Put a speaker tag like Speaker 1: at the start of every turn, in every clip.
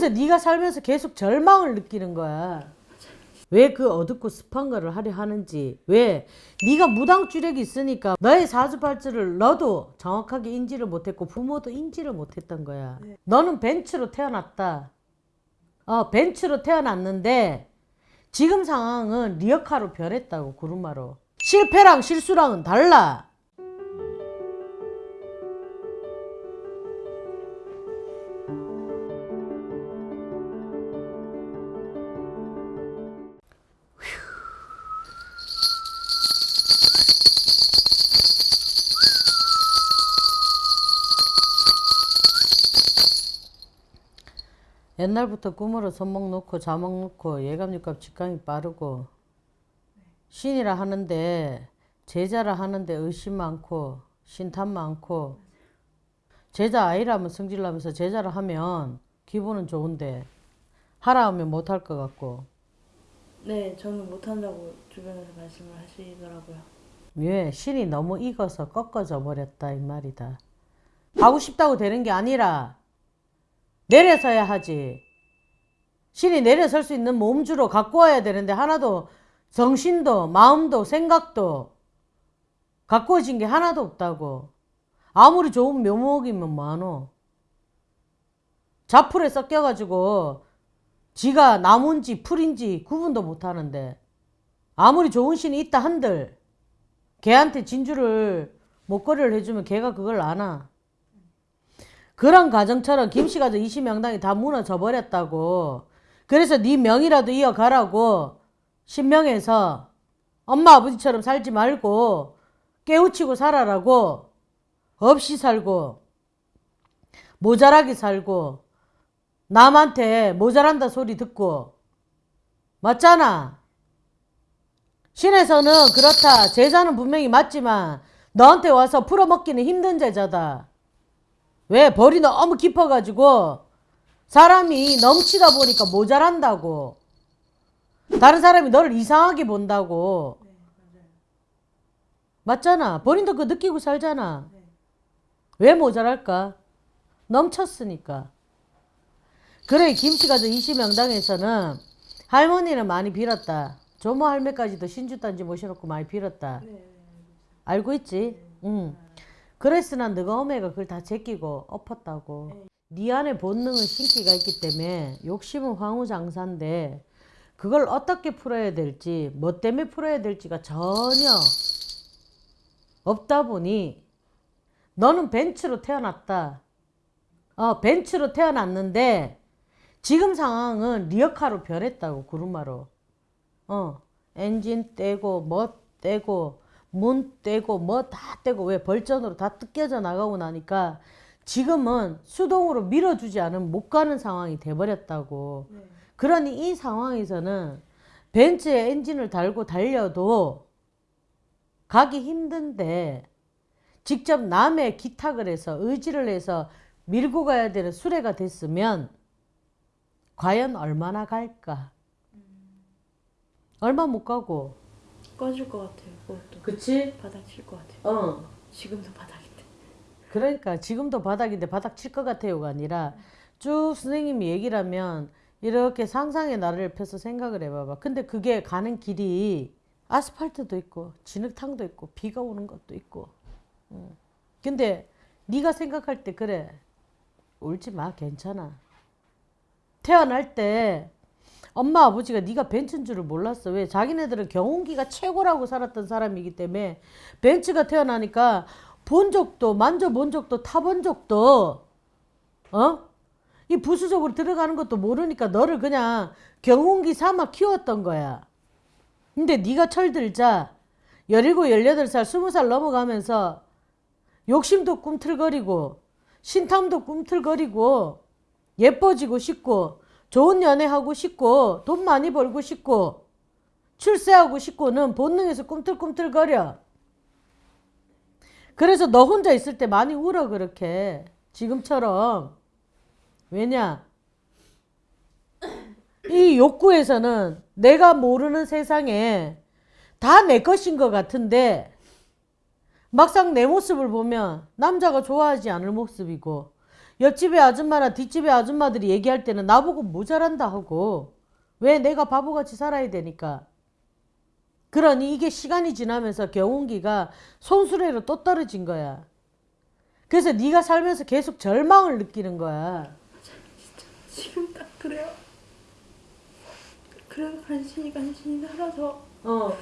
Speaker 1: 그래서 네가 살면서 계속 절망을 느끼는 거야. 왜 그 어둡고 습한 거를 하려 하는지 왜 네가 무당주력이 있으니까 너의 사주발주를 너도 정확하게 인지를 못했고 부모도 인지를 못했던 거야. 너는 벤츠로 태어났다. 어 벤츠로 태어났는데 지금 상황은 리어카로 변했다고 구루마로. 실패랑 실수랑은 달라 옛날부터 꿈으로 손목 놓고 자목 놓고 예감육감 직감이 빠르고 신이라 하는데 제자라 하는데 의심 많고 신탄 많고 제자 아이라면 성질나면서 제자라 하면 기분은 좋은데 하라 하면 못할 것 같고
Speaker 2: 네, 저는 못한다고 주변에서 말씀을 하시더라고요.
Speaker 1: 왜 신이 너무 익어서 꺾어져 버렸다 이 말이다. 하고 싶다고 되는 게 아니라 내려서야 하지. 신이 내려설 수 있는 몸주로 갖고 와야 되는데 하나도 정신도 마음도 생각도 가꾸어진 게 하나도 없다고. 아무리 좋은 묘목이면 뭐하노. 자풀에 섞여가지고 지가 나무인지 풀인지 구분도 못하는데 아무리 좋은 신이 있다 한들 걔한테 진주를 목걸이를 해주면 걔가 그걸 아나. 그런 가정처럼 김씨가 저 이시명당이 다 무너져 버렸다고. 그래서 네 명이라도 이어가라고 신명해서 엄마 아버지처럼 살지 말고 깨우치고 살아라고 없이 살고 모자라게 살고 남한테 모자란다 소리 듣고 맞잖아. 신에서는 그렇다. 제자는 분명히 맞지만 너한테 와서 풀어먹기는 힘든 제자다. 왜? 벌이 너무 깊어가지고 사람이 넘치다 보니까 모자란다고. 다른 사람이 너를 이상하게 본다고. 맞잖아. 본인도 그거 느끼고 살잖아. 왜 모자랄까? 넘쳤으니까. 그래 김씨가 저 이시명당에서는 할머니는 많이 빌었다. 조모 할매까지도 신주단지 모셔놓고 많이 빌었다. 알고 있지? 응. 그랬으나 너가 어메가 그걸 다 제끼고 엎었다고. 네 안에 본능은 신기가 있기 때문에 욕심은 황후장사인데 그걸 어떻게 풀어야 될지 뭐 때문에 풀어야 될지가 전혀 없다 보니 너는 벤츠로 태어났다. 어, 벤츠로 태어났는데 지금 상황은 리어카로 변했다고 구루마로. 어, 엔진 떼고 뭐 떼고 문 떼고 뭐 다 떼고 왜 벌전으로 다 뜯겨져 나가고 나니까 지금은 수동으로 밀어주지 않으면 못 가는 상황이 돼버렸다고. 그러니 이 상황에서는 벤츠에 엔진을 달고 달려도 가기 힘든데 직접 남의 기탁을 해서 의지를 해서 밀고 가야 되는 수레가 됐으면 과연 얼마나 갈까? 얼마 못 가고.
Speaker 2: 꺼질 것 같아요. 그것도
Speaker 1: 그치?
Speaker 2: 바닥 칠 것 같아요.
Speaker 1: 어.
Speaker 2: 지금도 바닥인데.
Speaker 1: 그러니까 지금도 바닥인데 바닥 칠 것 같아요가 아니라 쭉 선생님이 얘기를 하면 이렇게 상상의 나를 펴서 생각을 해봐봐. 근데 그게 가는 길이 아스팔트도 있고 진흙탕도 있고 비가 오는 것도 있고. 응. 근데 네가 생각할 때 그래. 울지 마. 괜찮아. 태어날 때 엄마 아버지가 네가 벤츠인 줄을 몰랐어. 왜? 자기네들은 경운기가 최고라고 살았던 사람이기 때문에 벤츠가 태어나니까 본 적도 만져본 적도 타본 적도 어? 이 부수적으로 들어가는 것도 모르니까 너를 그냥 경운기 삼아 키웠던 거야. 근데 네가 철들자 17, 18살, 20살 넘어가면서 욕심도 꿈틀거리고 신탐도 꿈틀거리고 예뻐지고 싶고 좋은 연애하고 싶고 돈 많이 벌고 싶고 출세하고 싶고는 본능에서 꿈틀꿈틀거려. 그래서 너 혼자 있을 때 많이 울어 그렇게. 지금처럼. 왜냐? 이 욕구에서는 내가 모르는 세상에 다 내 것인 것 같은데 막상 내 모습을 보면 남자가 좋아하지 않을 모습이고 옆집의 아줌마나 뒷집의 아줌마들이 얘기할 때는 나보고 모자란다 하고 왜 내가 바보같이 살아야 되니까 그러니 이게 시간이 지나면서 경운기가 손수레로 또 떨어진 거야. 그래서 네가 살면서 계속 절망을 느끼는 거야.
Speaker 2: 지금 딱 그래요. 그래도 간신히 간신히 살아서
Speaker 1: 어.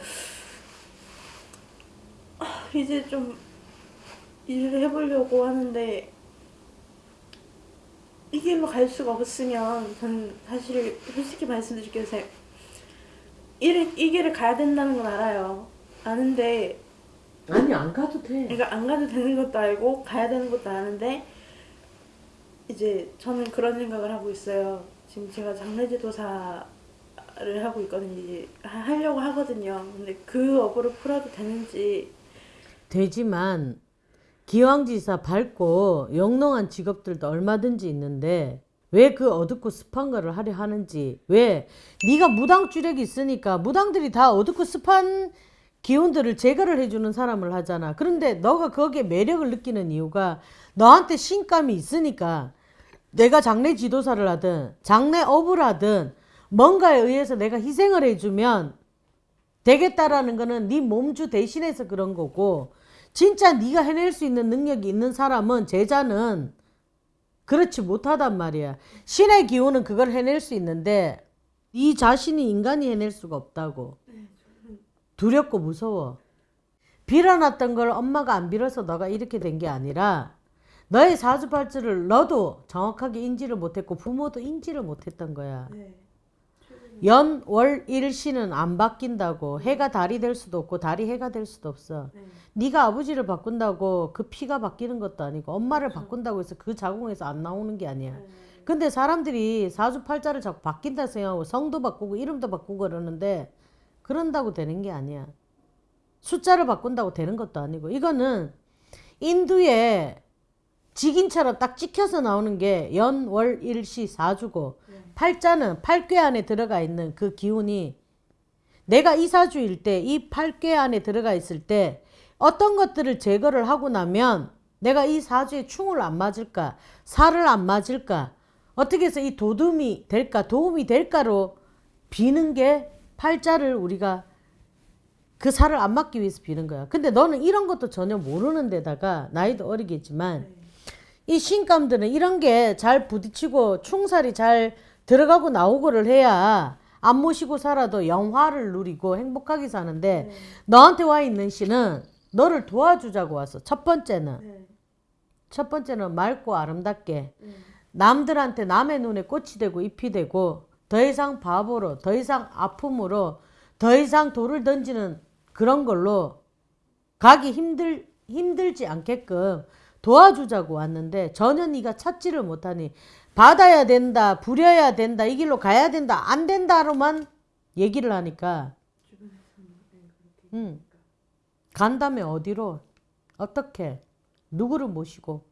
Speaker 2: 이제 좀 일을 해보려고 하는데 이 길로 갈 수가 없으면 저는 사실 솔직히 말씀드릴게요. 제가 이, 이 길을 가야 된다는 건 알아요. 아는데
Speaker 1: 아니 안 가도 돼.
Speaker 2: 그러니까 안 가도 되는 것도 알고 가야 되는 것도 아는데 이제 저는 그런 생각을 하고 있어요. 지금 제가 장례지도사를 하고 있거든요. 이제 하- 하려고 하거든요. 근데 그 업으로 풀어도 되는지
Speaker 1: 되지만 기왕지사 밝고 영롱한 직업들도 얼마든지 있는데 왜 그 어둡고 습한 거를 하려 하는지 왜 네가 무당 주력이 있으니까 무당들이 다 어둡고 습한 기운들을 제거를 해주는 사람을 하잖아. 그런데 너가 거기에 매력을 느끼는 이유가 너한테 신감이 있으니까 내가 장례 지도사를 하든 장례 업을 하든 뭔가에 의해서 내가 희생을 해주면 되겠다라는 거는 네 몸주 대신해서 그런 거고 진짜 네가 해낼 수 있는 능력이 있는 사람은 제자는 그렇지 못하단 말이야. 신의 기운은 그걸 해낼 수 있는데 네 자신이 인간이 해낼 수가 없다고. 두렵고 무서워. 빌어놨던 걸 엄마가 안 빌어서 너가 이렇게 된 게 아니라 너의 사주팔자를 너도 정확하게 인지를 못했고 부모도 인지를 못했던 거야. 연, 월, 일, 시는 안 바뀐다고 해가 달이 될 수도 없고 달이 해가 될 수도 없어. 네가 아버지를 바꾼다고 그 피가 바뀌는 것도 아니고 엄마를 바꾼다고 해서 그 자궁에서 안 나오는 게 아니야. 근데 사람들이 사주팔자를 자꾸 바뀐다 생각하고 성도 바꾸고 이름도 바꾸고 그러는데 그런다고 되는 게 아니야. 숫자를 바꾼다고 되는 것도 아니고 이거는 인두에 직인처럼 딱 찍혀서 나오는 게 연, 월, 일, 시, 사주고 팔자는 팔괘 안에 들어가 있는 그 기운이 내가 이 사주일 때 이 팔괘 안에 들어가 있을 때 어떤 것들을 제거를 하고 나면 내가 이 사주에 충을 안 맞을까? 살을 안 맞을까? 어떻게 해서 이 도움이 될까? 도움이 될까로 비는 게 팔자를 우리가 그 살을 안 맞기 위해서 비는 거야. 근데 너는 이런 것도 전혀 모르는 데다가 나이도 어리겠지만 이 신감들은 이런 게 잘 부딪히고 충살이 잘 들어가고 나오고를 해야 안 모시고 살아도 영화를 누리고 행복하게 사는데 너한테 와 있는 신은 너를 도와주자고 왔어. 첫 번째는. 첫 번째는 맑고 아름답게 남들한테 남의 눈에 꽃이 되고 잎이 되고 더 이상 바보로 더 이상 아픔으로 더 이상 돌을 던지는 그런 걸로 가기 힘들 힘들지 않게끔 도와주자고 왔는데 전혀 네가 찾지를 못하니 받아야 된다 부려야 된다 이 길로 가야 된다 안 된다로만 얘기를 하니까. 응. 간다면 어디로? 어떻게? 누구를 모시고?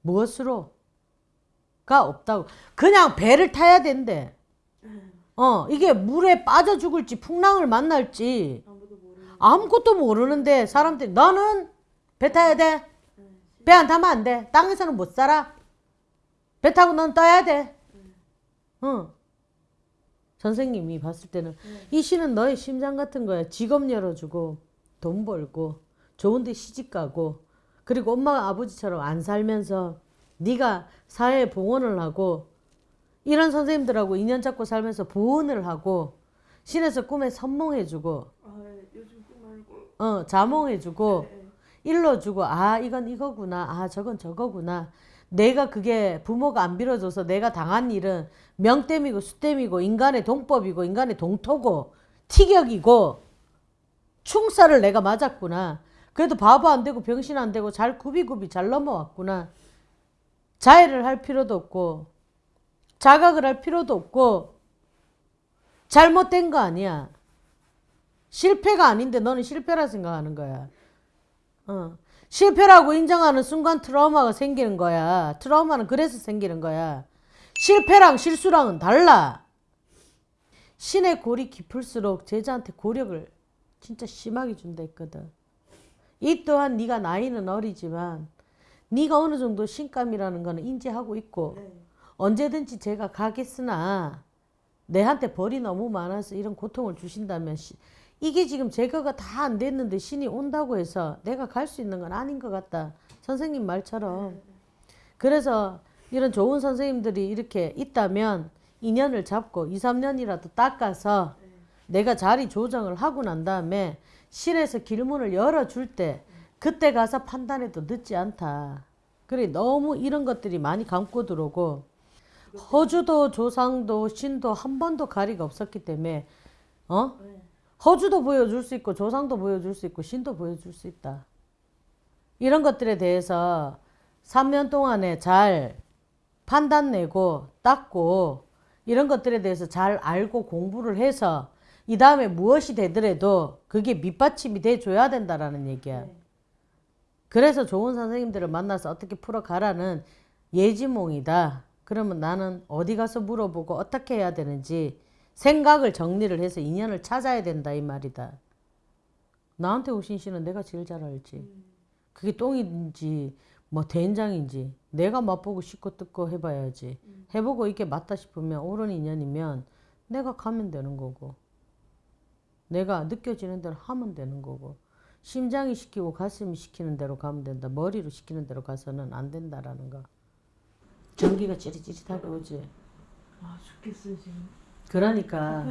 Speaker 1: 무엇으로? 가 없다고. 그냥 배를 타야 된대. 어 이게 물에 빠져 죽을지 풍랑을 만날지 아무것도 모르는데 사람들이 너는 배 타야 돼 배 안 타면 안 돼. 땅에서는 못 살아. 배 타고 넌 떠야 돼. 응. 선생님이 봤을 때는 이 시는 너의 심장 같은 거야. 직업 열어주고 돈 벌고 좋은 데 시집 가고 그리고 엄마 아버지처럼 안 살면서 네가 사회에 봉헌을 하고 이런 선생님들하고 인연 잡고 살면서 보온을 하고 신에서 꿈에 선몽해주고
Speaker 2: 아, 말고.
Speaker 1: 어 자몽해주고 일러주고 아 이건 이거구나. 아 저건 저거구나. 내가 그게 부모가 안 빌어줘서 내가 당한 일은 명땜이고 수땜이고 인간의 동법이고 인간의 동토고 티격이고 충사를 내가 맞았구나. 그래도 바보 안 되고 병신 안 되고 잘 굽이굽이 잘 넘어왔구나. 자해를 할 필요도 없고 자각을 할 필요도 없고 잘못된 거 아니야. 실패가 아닌데 너는 실패라 생각하는 거야 어. 실패라고 인정하는 순간 트라우마가 생기는 거야. 트라우마는 그래서 생기는 거야. 실패랑 실수랑은 달라. 신의 골이 깊을수록 제자한테 고력을 진짜 심하게 준다 했거든. 이 또한 네가 나이는 어리지만 네가 어느 정도 신감이라는 거는 인지하고 있고
Speaker 2: 네.
Speaker 1: 언제든지 제가 가겠으나 내한테 벌이 너무 많아서 이런 고통을 주신다면 시- 이게 지금 제거가 다 안 됐는데 신이 온다고 해서 내가 갈 수 있는 건 아닌 것 같다. 선생님 말처럼. 그래서 이런 좋은 선생님들이 이렇게 있다면 인연을 잡고 2, 3년이라도 닦아서 내가 자리 조정을 하고 난 다음에 신에서 길문을 열어줄 때 그때 가서 판단해도 늦지 않다. 그래 너무 이런 것들이 많이 감고 들어오고 허주도 조상도 신도 한 번도 가리가 없었기 때문에 어 허주도 보여줄 수 있고 조상도 보여줄 수 있고 신도 보여줄 수 있다. 이런 것들에 대해서 3년 동안에 잘 판단 내고 닦고 이런 것들에 대해서 잘 알고 공부를 해서 이 다음에 무엇이 되더라도 그게 밑받침이 돼 줘야 된다라는 얘기야. 그래서 좋은 선생님들을 만나서 어떻게 풀어가라는 예지몽이다. 그러면 나는 어디 가서 물어보고 어떻게 해야 되는지 생각을 정리를 해서 인연을 찾아야 된다 이 말이다. 나한테 오신 씨는 내가 제일 잘 알지. 그게 똥인지 뭐 된장인지 내가 맛보고 씻고 뜯고 해봐야지. 해보고 이게 맞다 싶으면 옳은 인연이면 내가 가면 되는 거고 내가 느껴지는 대로 하면 되는 거고 심장이 시키고 가슴이 시키는 대로 가면 된다. 머리로 시키는 대로 가서는 안 된다라는 거. 전기가 찌릿찌릿하게 오지.
Speaker 2: 아 죽겠어요 지금.
Speaker 1: 그러니까.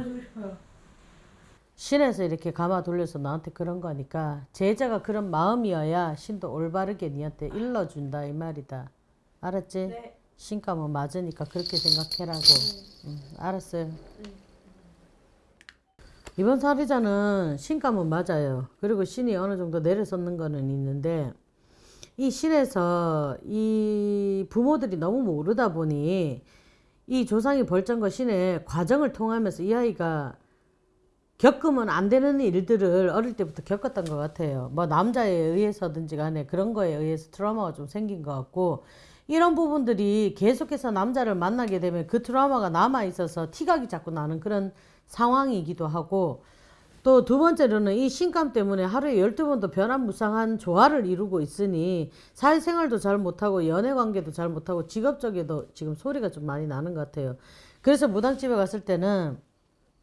Speaker 1: 신에서 이렇게 감아 돌려서 나한테 그런 거니까 제자가 그런 마음이어야 신도 올바르게 니한테 일러준다 이 말이다. 알았지?
Speaker 2: 네.
Speaker 1: 신감은 맞으니까 그렇게 생각해라고. 응, 알았어요. 이번 사례자는 신감은 맞아요. 그리고 신이 어느 정도 내려섰는 거는 있는데 이 신에서 이 부모들이 너무 모르다 보니 이 조상이 벌전과 신의 과정을 통하면서 이 아이가 겪으면 안 되는 일들을 어릴 때부터 겪었던 것 같아요. 뭐 남자에 의해서든지 간에 그런 거에 의해서 트라우마가 좀 생긴 것 같고 이런 부분들이 계속해서 남자를 만나게 되면 그 트라우마가 남아 있어서 티각이 자꾸 나는 그런 상황이기도 하고 또 두 번째로는 이 신감 때문에 하루에 12번도 변화무쌍한 조화를 이루고 있으니 사회생활도 잘 못하고 연애관계도 잘 못하고 직업적에도 지금 소리가 좀 많이 나는 것 같아요. 그래서 무당집에 갔을 때는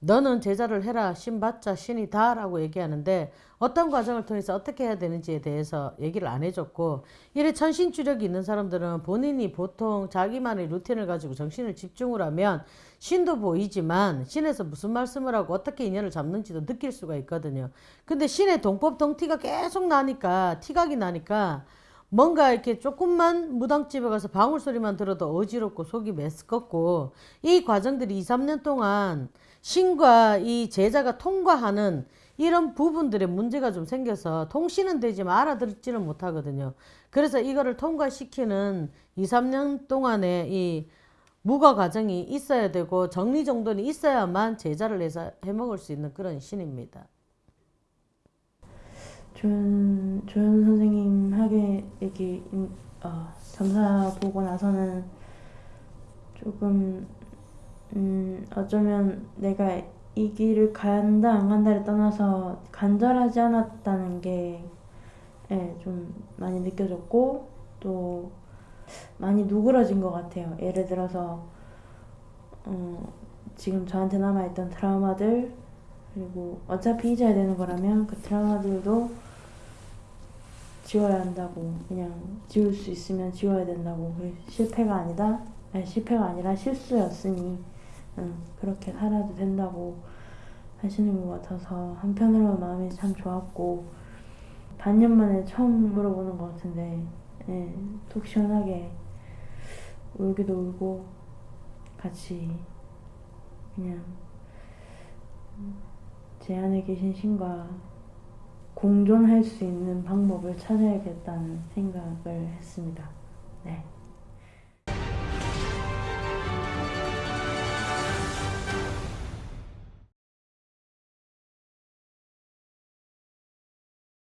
Speaker 1: 너는 제자를 해라 신받자 신이 다 라고 얘기하는데 어떤 과정을 통해서 어떻게 해야 되는지에 대해서 얘기를 안 해줬고 이래 천신주력이 있는 사람들은 본인이 보통 자기만의 루틴을 가지고 정신을 집중을 하면 신도 보이지만 신에서 무슨 말씀을 하고 어떻게 인연을 잡는지도 느낄 수가 있거든요. 근데 신의 동법 동티가 계속 나니까 티각이 나니까 뭔가 이렇게 조금만 무당집에 가서 방울 소리만 들어도 어지럽고 속이 메스껍고 이 과정들이 2, 3년 동안 신과 이 제자가 통과하는 이런 부분들의 문제가 좀 생겨서 통신은 되지만 알아듣지는 못하거든요. 그래서 이거를 통과시키는 2, 3년 동안의 이 무과 과정이 있어야 되고 정리정돈이 있어야만 제자를 해서 해먹을 수 있는 그런 신입니다.
Speaker 2: 조연 조연 선생님 하게 이렇게 인- 어, 점사 보고 나서는 조금 음 어쩌면 내가 이 길을 간다 안 간다를 떠나서 간절하지 않았다는 게 예, 좀 많이 느껴졌고 또 많이 누그러진 것 같아요. 예를 들어서 어, 지금 저한테 남아있던 트라우마들 그리고 어차피 잊어야 되는 거라면 그 트라우마들도 지워야 한다고 그냥 지울 수 있으면 지워야 된다고. 실패가 아니다. 아니, 실패가 아니라 실수였으니 응, 그렇게 살아도 된다고 하시는 것 같아서 한편으로는 마음이 참 좋았고 반년 만에 처음 물어보는 것 같은데 예, 속 시원하게 울기도 울고 같이 그냥 제 안에 계신 신과 공존할 수 있는 방법을 찾아야겠다는 생각을 했습니다. 네.